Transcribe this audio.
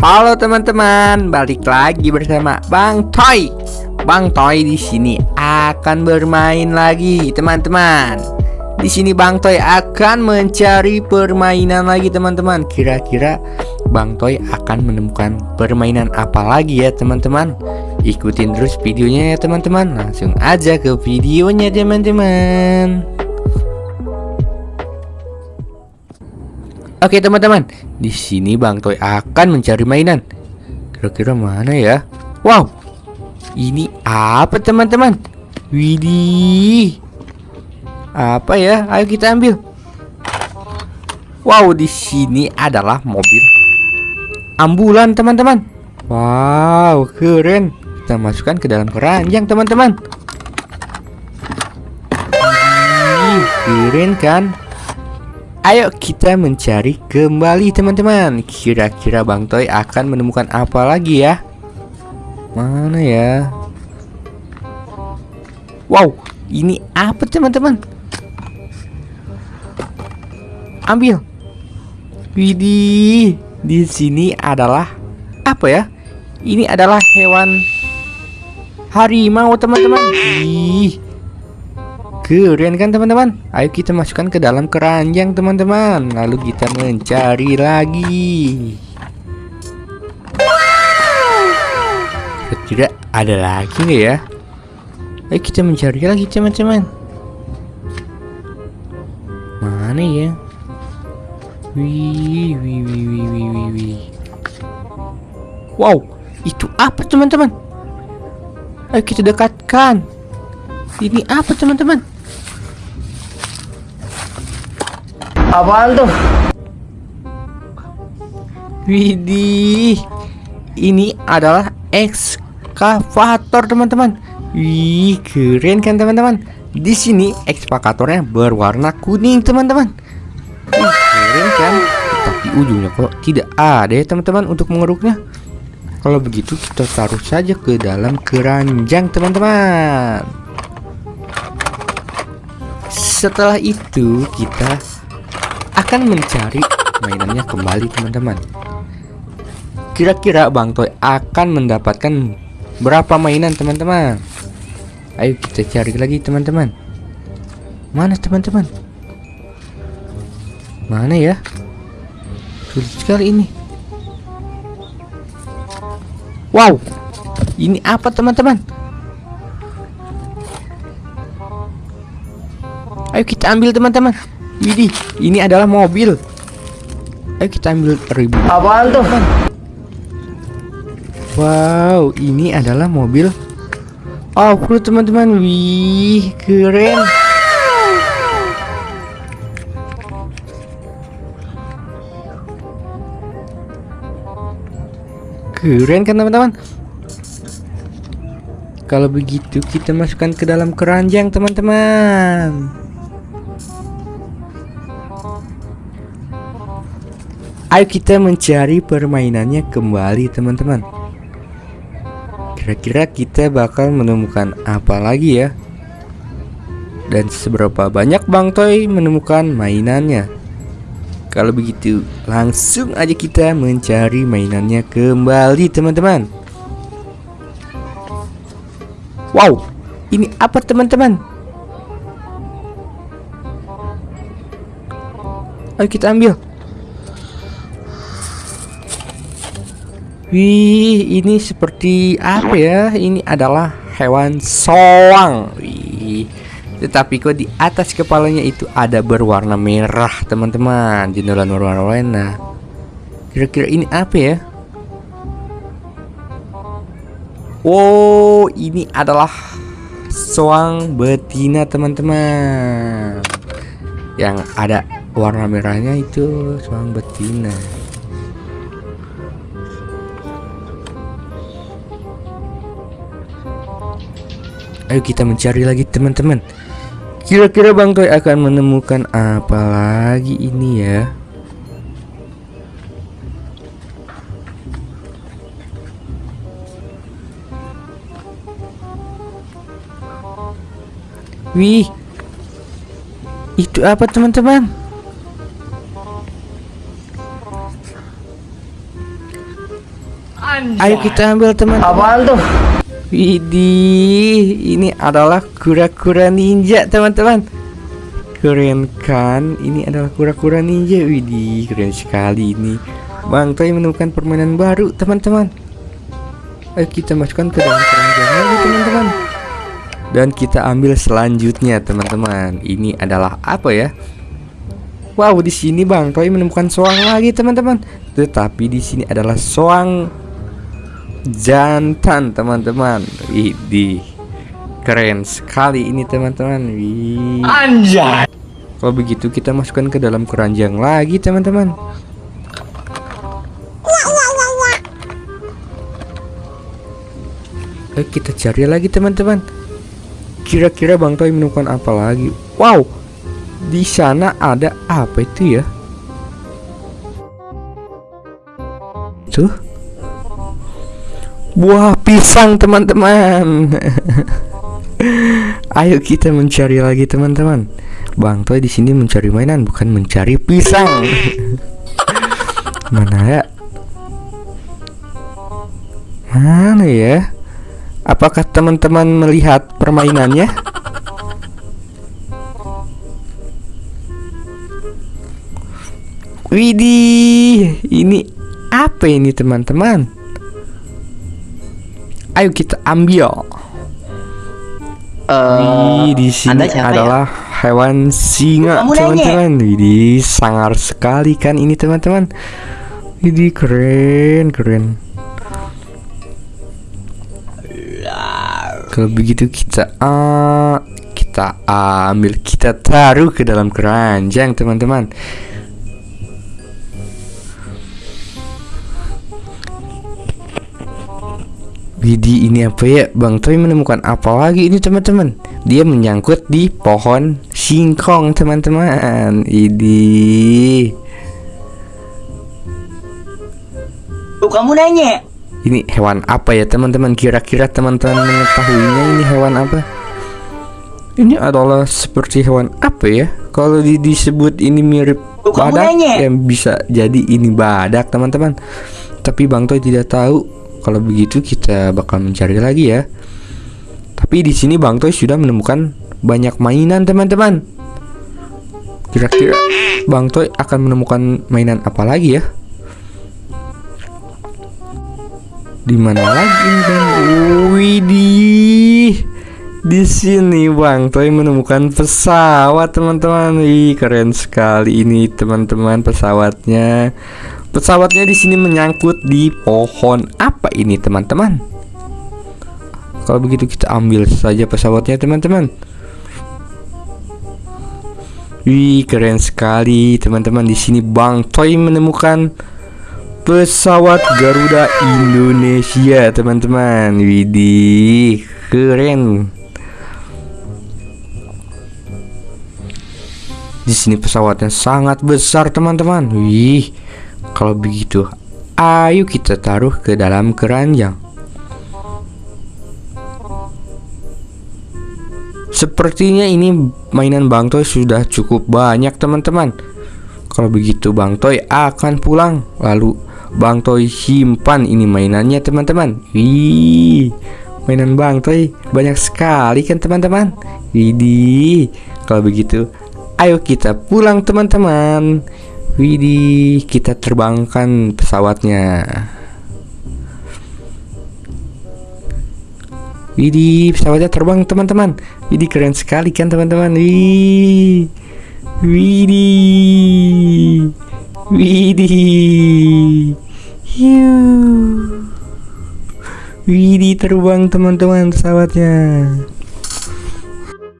Halo teman-teman, balik lagi bersama Bang Toy. Bang Toy di sini akan bermain lagi, teman-teman. Di sini Bang Toy akan mencari permainan lagi, teman-teman. Kira-kira Bang Toy akan menemukan permainan apa lagi ya, teman-teman? Ikutin terus videonya ya, teman-teman. Langsung aja ke videonya, teman-teman. Oke teman-teman, di sini Bang Toy akan mencari mainan. Kira-kira mana ya? Wow, ini apa teman-teman? Widih, apa ya? Ayo kita ambil. Wow, di sini adalah mobil ambulan teman-teman. Wow, keren. Kita masukkan ke dalam keranjang teman-teman. Keren kan? Ayo kita mencari kembali teman-teman. Kira-kira Bang Toy akan menemukan apa lagi ya? Mana ya? Wow ini apa teman-teman? Ambil. Widih di sini adalah apa ya? Ini adalah hewan harimau teman-teman. Ih Keren kan teman-teman Ayo kita masukkan ke dalam keranjang teman-teman Lalu kita mencari lagi Tidak ada lagi nggak ya Ayo kita mencari lagi teman-teman Mana ya Wih, wih, wih, wih, wih, wih, wih. Wow, itu apa teman-teman? Ayo kita dekatkan. Ini apa teman-teman? Apaan tuh? Widih, ini adalah ekskavator teman-teman. Wih, keren kan teman-teman? Di sini ekskavatornya berwarna kuning teman-teman. Keren kan? Tapi ujungnya kok tidak ada ya teman-teman untuk mengeruknya. Kalau begitu kita taruh saja ke dalam keranjang teman-teman. Setelah itu kita akan mencari mainannya kembali teman-teman. Kira-kira Bang Toy akan mendapatkan berapa mainan teman-teman? Ayo kita cari lagi teman-teman. Mana teman-teman? Mana ya? Sulit sekali ini. Wow Ini apa teman-teman? Ayo kita ambil teman-teman Widih, ini adalah mobil. Ayo kita ambil ribu. Apaan tuh? Wow, ini adalah mobil off-road teman-teman. Wih, keren. Keren kan teman-teman? Kalau begitu kita masukkan ke dalam keranjang teman-teman. Ayo kita mencari permainannya kembali teman-teman. Kira-kira kita bakal menemukan apa lagi ya? Dan seberapa banyak Bang Toy menemukan mainannya? Kalau begitu langsung aja kita mencari mainannya kembali teman-teman. Wow ini apa teman-teman? Ayo kita ambil Wih, ini seperti apa ya? Ini adalah hewan soang. Wih. Tetapi kok di atas kepalanya itu ada berwarna merah, teman-teman. Jendelan warna-warna. Kira-kira ini apa ya? Wow, ini adalah soang betina, teman-teman. Yang ada warna merahnya itu soang betina. Ayo kita mencari lagi teman-teman. Kira-kira Bang Toy akan menemukan apa lagi ini ya? Wih Itu apa teman-teman? Ayo kita ambil teman. Apaan tuh? Widih, ini adalah kura-kura ninja teman-teman. Keren kan? Ini adalah kura-kura ninja Widih, keren sekali ini. Bang Toy menemukan permainan baru teman-teman. Ayo kita masukkan ke dalam keranjang lagi teman-teman. Dan kita ambil selanjutnya teman-teman. Ini adalah apa ya? Wow, di sini Bang Toy menemukan soang lagi teman-teman. Tetapi di sini adalah soang jantan teman-teman. Widih Keren sekali ini teman-teman. Wih. Anjay. Kalau begitu kita masukkan ke dalam keranjang lagi teman-teman. Ayo kita cari lagi teman-teman. Kira-kira Bang Toy menemukan apa lagi? Wow Di sana ada apa itu ya? Tuh Buah pisang teman-teman. Ayo kita mencari lagi teman-teman. Bang Toy di sini mencari mainan bukan mencari pisang. Mana ya? Mana ya? Apakah teman-teman melihat permainannya? Widih Ini apa ini teman-teman Ayo kita ambil Wih, di sini ya? adalah hewan singa, teman-teman. Widih, sangar sekali kan ini, teman-teman. Widih, keren, keren. Kalau begitu kita ah, kita ambil, kita taruh ke dalam keranjang, teman-teman. Widih ini apa ya? Bang Toy menemukan apa lagi ini teman-teman? Dia menyangkut di pohon singkong teman-teman. Ini Tuh kamu nanya. Ini hewan apa ya teman-teman? Kira-kira teman-teman mengetahuinya ini hewan apa? Ini adalah seperti hewan apa ya? Kalau di- disebut ini mirip Tuh, kamu badak nanya. Ya bisa jadi ini badak teman-teman. Tapi Bang Toy tidak tahu Kalau begitu kita bakal mencari lagi ya. Tapi di sini Bang Toy sudah menemukan banyak mainan teman-teman. Kira-kira Bang Toy akan menemukan mainan apa lagi ya? Di mana lagi dan Widih di sini Bang Toy menemukan pesawat teman-teman. Wih keren sekali ini teman-teman pesawatnya Pesawatnya di sini menyangkut di pohon apa ini teman-teman? Kalau begitu kita ambil saja pesawatnya teman-teman. Wih keren sekali teman-teman. Di sini Bang Toy menemukan pesawat Garuda Indonesia teman-teman. Widih keren. Di sini pesawatnya sangat besar teman-teman. Wih kalau begitu ayo kita taruh ke dalam keranjang. Sepertinya ini mainan Bang Toy sudah cukup banyak teman-teman. Kalau begitu Bang Toy akan pulang. Lalu Bang Toy simpan ini mainannya teman-teman. Wih Mainan Bang Toy banyak sekali kan teman-teman? Widih Kalau begitu Ayo kita pulang teman-teman Widih Kita terbangkan pesawatnya Widih, pesawatnya terbang teman-teman. Widih keren sekali kan teman-teman. Wih. Widih. Widih. Hiu. Widih terbang teman-teman pesawatnya.